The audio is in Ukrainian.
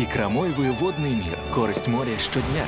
І крамой водний мір. Користь моря щодня.